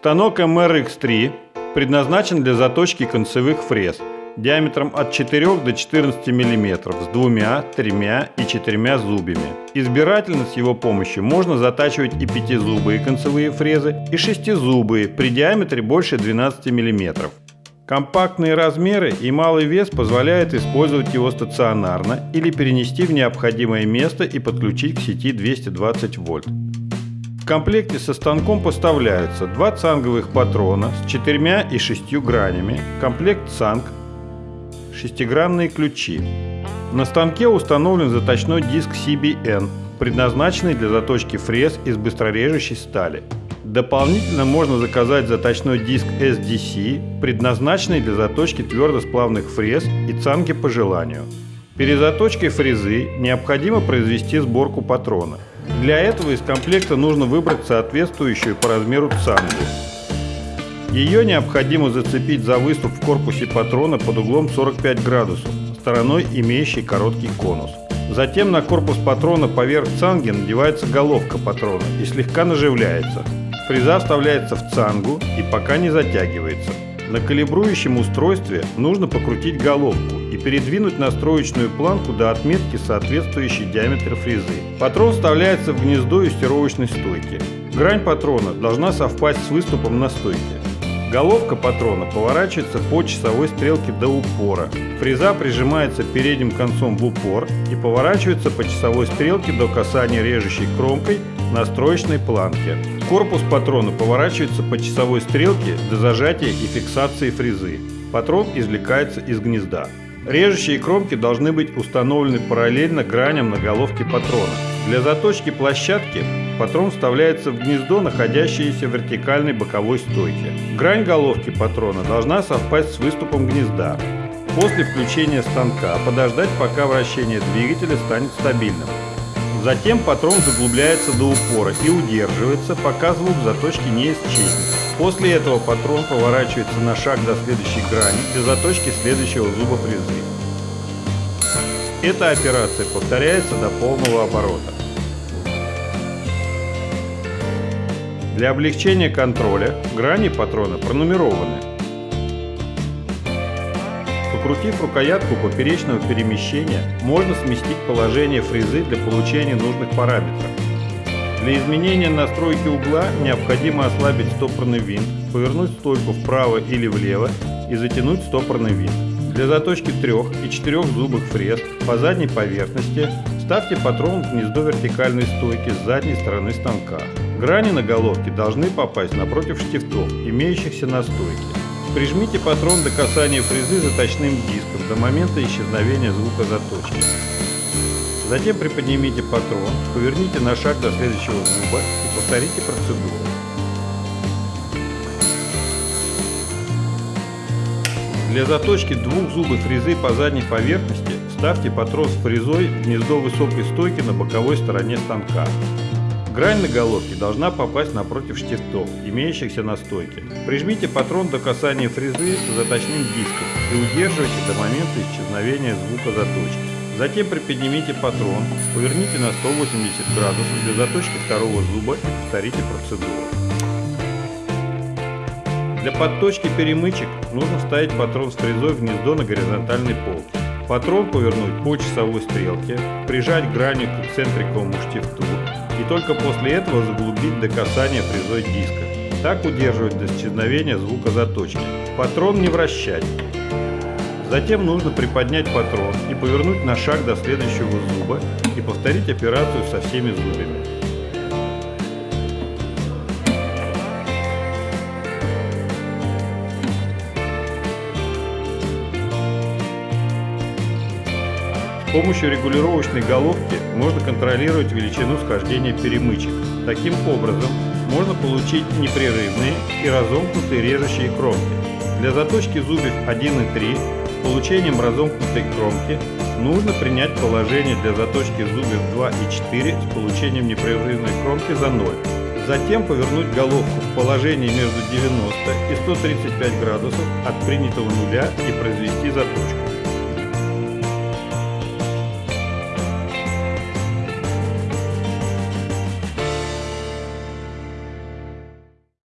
Станок MRX3 предназначен для заточки концевых фрез диаметром от 4 до 14 мм с двумя, тремя и четырьмя зубьями. Избирательно с его помощью можно затачивать и пятизубые концевые фрезы, и шестизубые при диаметре больше 12 мм. Компактные размеры и малый вес позволяют использовать его стационарно или перенести в необходимое место и подключить к сети 220 вольт. Комплекте со станком поставляются два цанговых патрона с четырьмя и шестью гранями, комплект цанг, шестигранные ключи. На станке установлен заточной диск CBN, предназначенный для заточки фрез из быстрорежущей стали. Дополнительно можно заказать заточной диск SDC, предназначенный для заточки твердосплавных фрез и цанки по желанию. Перед заточкой фрезы необходимо произвести сборку патрона. Для этого из комплекта нужно выбрать соответствующую по размеру цангу. Ее необходимо зацепить за выступ в корпусе патрона под углом 45 градусов, стороной имеющей короткий конус. Затем на корпус патрона поверх цанги надевается головка патрона и слегка наживляется. Фреза вставляется в цангу и пока не затягивается. На калибрующем устройстве нужно покрутить головку и передвинуть настроечную планку до отметки, соответствующей диаметру фрезы. Патрон вставляется в гнездо юстировочной стойки. Грань патрона должна совпасть с выступом на стойке. Головка патрона поворачивается по часовой стрелке до упора. Фреза прижимается передним концом в упор и поворачивается по часовой стрелке до касания режущей кромкой настроечной планки. Корпус патрона поворачивается по часовой стрелке до зажатия и фиксации фрезы. Патрон извлекается из гнезда. Режущие кромки должны быть установлены параллельно граням на головке патрона. Для заточки площадки патрон вставляется в гнездо, находящееся в вертикальной боковой стойке. Грань головки патрона должна совпасть с выступом гнезда. После включения станка подождать, пока вращение двигателя станет стабильным. Затем патрон заглубляется до упора и удерживается, пока звук заточки не исчезнет. После этого патрон поворачивается на шаг до следующей грани для заточки следующего зуба фрезы. Эта операция повторяется до полного оборота. Для облегчения контроля грани патрона пронумерованы. Покрутив рукоятку поперечного перемещения, можно сместить положение фрезы для получения нужных параметров. Для изменения настройки угла необходимо ослабить стопорный винт, повернуть стойку вправо или влево и затянуть стопорный винт. Для заточки трех и четырех зубых фрез по задней поверхности ставьте патрон в гнездо вертикальной стойки с задней стороны станка. Грани на головке должны попасть напротив штифтов, имеющихся на стойке. Прижмите патрон до касания фрезы заточным диском до момента исчезновения звука заточки. Затем приподнимите патрон, поверните на шаг до следующего зуба и повторите процедуру. Для заточки двух зубов фрезы по задней поверхности ставьте патрон с фрезой в гнездо высокой стойки на боковой стороне станка. Грань на головке должна попасть напротив штифтов, имеющихся на стойке. Прижмите патрон до касания фрезы с заточным диском и удерживайте до момента исчезновения звука заточки. Затем приподнимите патрон, поверните на 180 градусов для заточки второго зуба и повторите процедуру. Для подточки перемычек нужно вставить патрон с фрезой в гнездо на горизонтальной полке. Патрон повернуть по часовой стрелке, прижать гранью к эксцентриковому штифту и только после этого заглубить до касания фрезой диска. Так удерживать до исчезновения звука заточки. Патрон не вращать. Затем нужно приподнять патрон и повернуть на шаг до следующего зуба и повторить операцию со всеми зубами. С помощью регулировочной головки можно контролировать величину схождения перемычек. Таким образом, можно получить непрерывные и разомкнутые режущие кромки. Для заточки зубьев 1 и 3 с получением разомкнутой кромки нужно принять положение для заточки зубьев 2 и 4 с получением непрерывной кромки за 0. Затем повернуть головку в положении между 90 и 135 градусов от принятого нуля и произвести заточку.